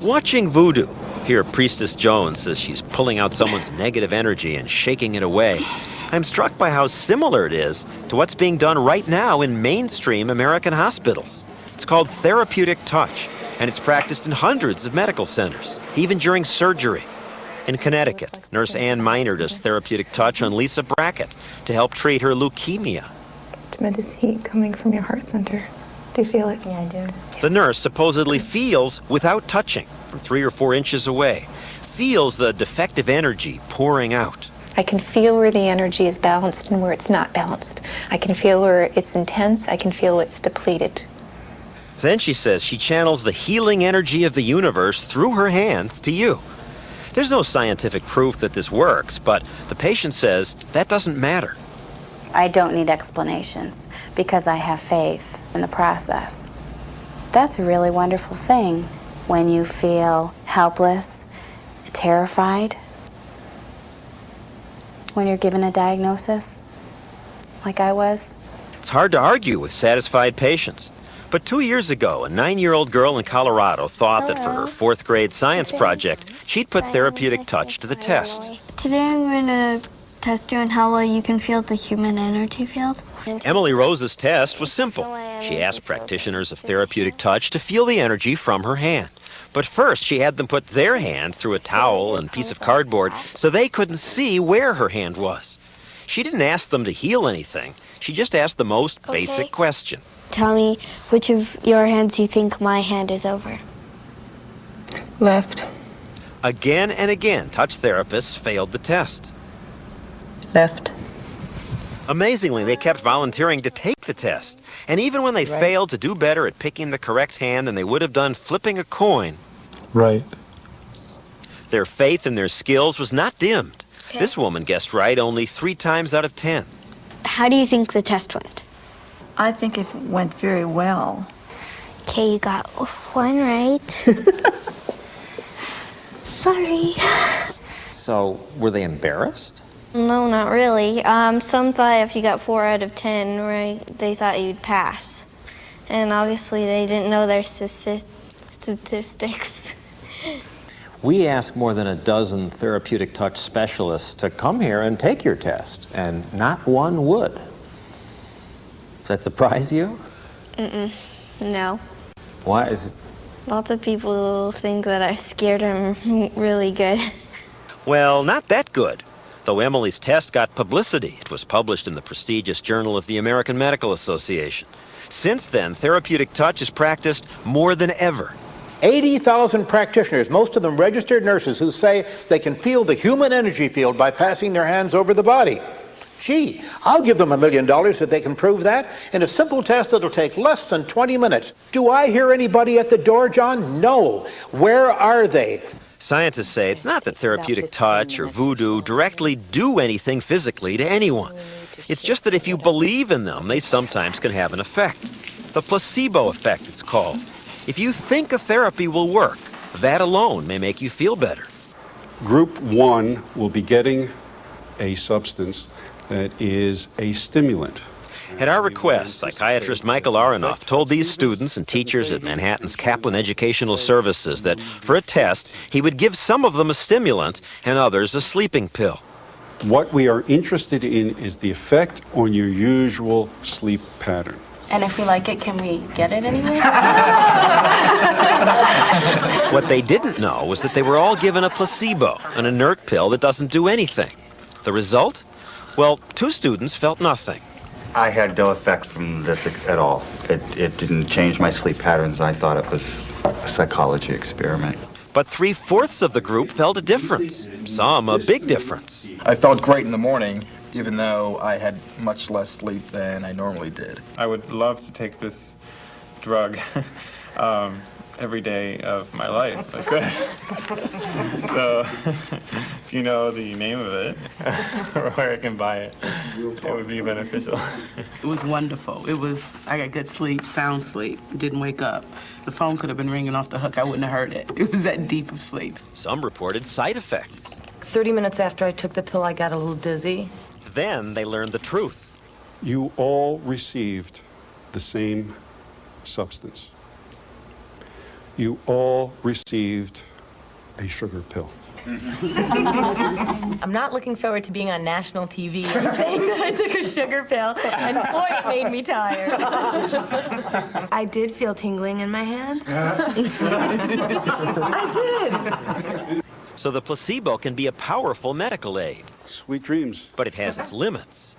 Watching voodoo, here Priestess Jones says she's pulling out someone's negative energy and shaking it away. I'm struck by how similar it is to what's being done right now in mainstream American hospitals. It's called therapeutic touch, and it's practiced in hundreds of medical centers, even during surgery. In Connecticut, nurse Ann Miner does therapeutic touch on Lisa Brackett to help treat her leukemia. Tremendous heat coming from your heart center. Do you feel it? Yeah, I do. The nurse supposedly feels without touching from three or four inches away, feels the defective energy pouring out. I can feel where the energy is balanced and where it's not balanced. I can feel where it's intense. I can feel it's depleted. Then she says she channels the healing energy of the universe through her hands to you. There's no scientific proof that this works, but the patient says that doesn't matter. I don't need explanations because I have faith in the process. That's a really wonderful thing when you feel helpless, terrified, when you're given a diagnosis, like I was. It's hard to argue with satisfied patients. But two years ago, a nine-year-old girl in Colorado thought that for her fourth grade science project, she'd put therapeutic touch to the test. Today I'm going to test you on how well you can feel the human energy field. Emily Rosa's test was simple. She asked practitioners of therapeutic touch to feel the energy from her hand. But first, she had them put their hand through a towel and piece of cardboard so they couldn't see where her hand was. She didn't ask them to heal anything. She just asked the most basic question. Tell me which of your hands you think my hand is over. Left. Again and again, touch therapists failed the test. Left. Amazingly, they kept volunteering to take the test. And even when they failed to do better at picking the correct hand than they would have done flipping a coin, Right. their faith in their skills was not dimmed. This woman guessed right only three times out of ten. How do you think the test went? I think it went very well. Okay, you got one right. Sorry. So, were they embarrassed? No, not really. Um, some thought if you got four out of ten right, they thought you'd pass. And obviously they didn't know their statistics. We asked more than a dozen therapeutic touch specialists to come here and take your test, and not one would. Does that surprise you? Mm-mm. No. Why is it? Lots of people think that I've scared them really good. Well, not that good. Though Emily's test got publicity, it was published in the prestigious Journal of the American Medical Association. Since then, therapeutic touch is practiced more than ever. 80,000 practitioners, most of them registered nurses, who say they can feel the human energy field by passing their hands over the body. Gee, I'll give them a million dollars if they can prove that in a simple test that'll take less than 20 minutes. Do I hear anybody at the door, John? No. Where are they? Scientists say it's not that therapeutic touch or voodoo directly do anything physically to anyone. It's just that if you believe in them, they sometimes can have an effect. The placebo effect, it's called. If you think a therapy will work, that alone may make you feel better. Group one will be getting a substance that is a stimulant. At our request, psychiatrist Michael Aronoff told these students and teachers at Manhattan's Kaplan Educational Services that for a test, he would give some of them a stimulant and others a sleeping pill. What we are interested in is the effect on your usual sleep pattern. And if we like it, can we get it anywhere? What they didn't know was that they were all given a placebo, an inert pill that doesn't do anything. The result? Well, two students felt nothing. I had no effect from this at all. It, it didn't change my sleep patterns. I thought it was a psychology experiment. But three fourths of the group felt a difference, some a big difference. I felt great in the morning, even though I had much less sleep than I normally did. I would love to take this drug um, every day of my life. if I could. so, if you know the name of it or where I can buy it, it would be beneficial. It was wonderful. It was, I got good sleep, sound sleep, didn't wake up. The phone could have been ringing off the hook, I wouldn't have heard it. It was that deep of sleep. Some reported side effects. 30 minutes after I took the pill, I got a little dizzy. Then they learned the truth. You all received the same substance. You all received a sugar pill. I'm not looking forward to being on national TV and saying that I took a sugar pill, and boy, it made me tired. I did feel tingling in my hands. I did. So the placebo can be a powerful medical aid. Sweet dreams. But it has its limits.